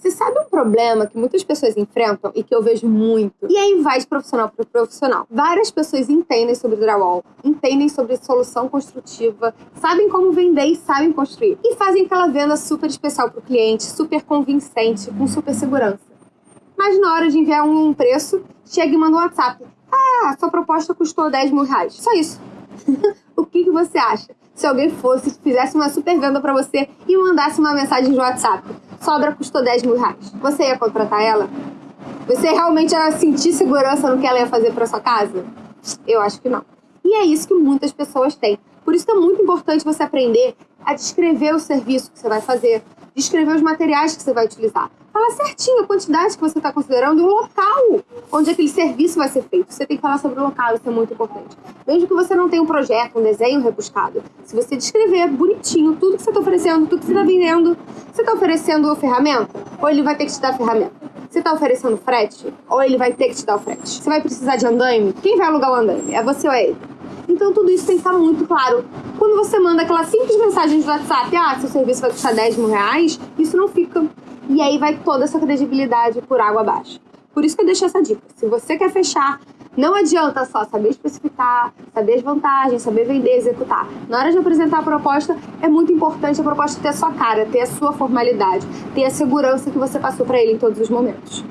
Você sabe um problema que muitas pessoas enfrentam e que eu vejo muito? E aí vai de profissional para profissional. Várias pessoas entendem sobre drywall, entendem sobre solução construtiva, sabem como vender e sabem construir. E fazem aquela venda super especial para o cliente, super convincente, com super segurança. Mas na hora de enviar um preço, chega e manda um WhatsApp. Ah, sua proposta custou 10 mil reais. Só isso. o que, que você acha? Se alguém fosse, fizesse uma super venda para você e mandasse uma mensagem de WhatsApp sobra custou 10 mil reais. Você ia contratar ela? Você realmente ia sentir segurança no que ela ia fazer para sua casa? Eu acho que não. E é isso que muitas pessoas têm. Por isso é muito importante você aprender a descrever o serviço que você vai fazer, descrever os materiais que você vai utilizar. Fala certinho a quantidade que você está considerando o local onde aquele serviço vai ser feito. Você tem que falar sobre o local, isso é muito importante. Mesmo que você não tenha um projeto, um desenho rebuscado, se você descrever bonitinho tudo que você está oferecendo, tudo que você está vendendo, você está oferecendo ferramenta? Ou ele vai ter que te dar ferramenta? Você está oferecendo frete? Ou ele vai ter que te dar o frete? Você vai precisar de andaime? Quem vai alugar o andaime? É você ou é ele? Então tudo isso tem que estar muito claro. Quando você manda aquela simples mensagem de WhatsApp, ah, seu serviço vai custar 10 mil reais, isso não fica. E aí vai toda essa credibilidade por água abaixo. Por isso que eu deixo essa dica. Se você quer fechar, não adianta só saber especificar, saber as vantagens, saber vender, executar. Na hora de apresentar a proposta, é muito importante a proposta ter a sua cara, ter a sua formalidade, ter a segurança que você passou para ele em todos os momentos.